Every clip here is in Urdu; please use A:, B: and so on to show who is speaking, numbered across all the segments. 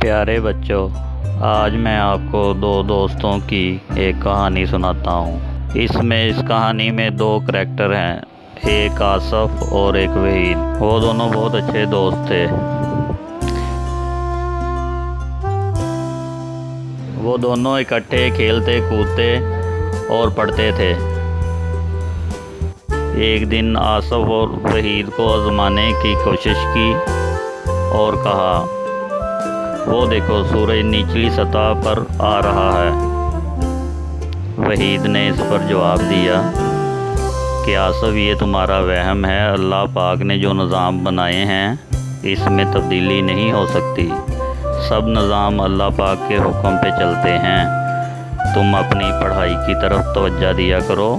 A: پیارے بچوں، آج میں آپ کو دو دوستوں کی ایک کہانی سناتا ہوں۔ اس میں، اس کہانی میں دو کریکٹر ہیں، ایک آصف اور ایک وحید۔ وہ دونوں بہت اچھے دوست تھے۔ وہ دونوں اکٹھے کھیلتے، کودتے اور پڑھتے تھے۔ ایک دن آصف اور وحید کو آزمانے کی کوشش کی اور کہا وہ دیکھو سورج نچلی سطح پر آ رہا ہے۔ وحید نے اس پر جواب دیا کہ آصف، یہ تمہارا وہم ہے۔ اللہ پاک نے جو نظام بنائے ہیں، اس میں تبدیلی نہیں ہو سکتی۔ سب نظام اللہ پاک کے حکم پہ چلتے ہیں۔ تم اپنی پڑھائی کی طرف توجہ دیا کرو۔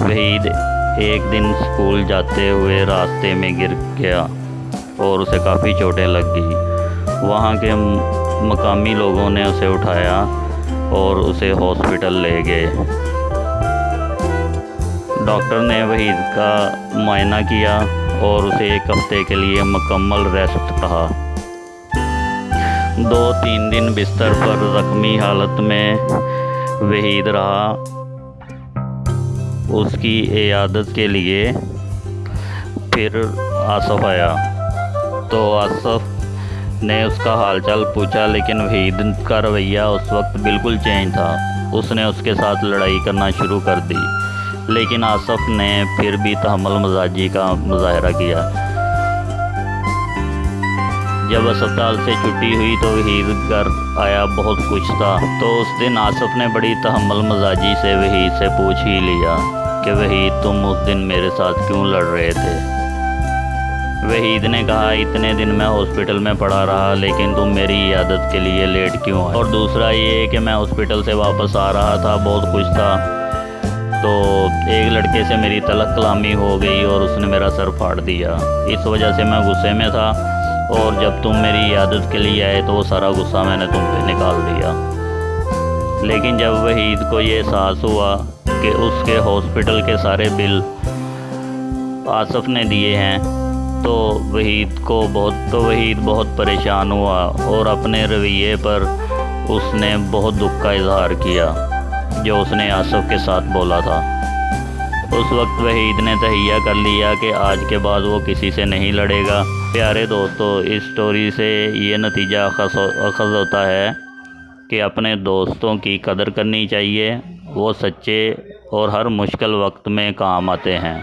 A: وحید ایک دن اسکول جاتے ہوئے راستے میں گر گیا اور اسے کافی چوٹیں لگ گئی وہاں کے مقامی لوگوں نے اسے اٹھایا اور اسے ہاسپٹل لے گئے۔ ڈاکٹر نے وحید کا معائنہ کیا اور اسے ایک ہفتے کے لیے مکمل ریسٹ کہا۔ دو تین دن بستر پر زخمی حالت میں وحید رہا۔ اس کی عیادت کے لیے پھر آصف آیا۔ تو آصف نے اس کا حال چال پوچھا، لیکن وحید کا رویہ اس وقت بالکل چینج تھا۔ اس نے اس کے ساتھ لڑائی کرنا شروع کر دی، لیکن آصف نے پھر بھی تحمل مزاجی کا مظاہرہ کیا۔ جب اسپتال سے چھٹی ہوئی تو وحید گھر آیا بہت کچھ تھا۔ تو اس دن آصف نے بڑی تحمل مزاجی سے وحید سے پوچھ ہی لیا کہ وحید تم اس دن میرے ساتھ کیوں لڑ رہے تھے؟ وحید نے کہا، اتنے دن میں ہاسپٹل میں پڑا رہا، لیکن تم میری عیادت کے لیے لیٹ کیوں اور دوسرا یہ کہ میں ہاسپٹل سے واپس آ رہا تھا، بہت کچھ تھا۔ تو ایک لڑکے سے میری تلق کلامی ہو گئی اور اس نے میرا سر پھاڑ دیا۔ اس وجہ سے میں غصے میں تھا۔ اور جب تم میری عیادت کے لیے آئے تو وہ سارا غصہ میں نے تم پہ نکال دیا۔ لیکن جب وحید کو یہ احساس ہوا کہ اس کے ہاسپٹل کے سارے بل آصف نے دیے ہیں، تو وحید کو بہت، تو وحید بہت پریشان ہوا اور اپنے رویے پر اس نے بہت دکھ کا اظہار کیا، جو اس نے آصف کے ساتھ بولا تھا۔ اس وقت وحید نے تہیہ کر لیا کہ آج کے بعد وہ کسی سے نہیں لڑے گا۔ پیارے دوستو، اس سٹوری سے یہ نتیجہ اخذ ہوتا ہے کہ اپنے دوستوں کی قدر کرنی چاہیے، وہ سچے اور ہر مشکل وقت میں کام آتے ہیں۔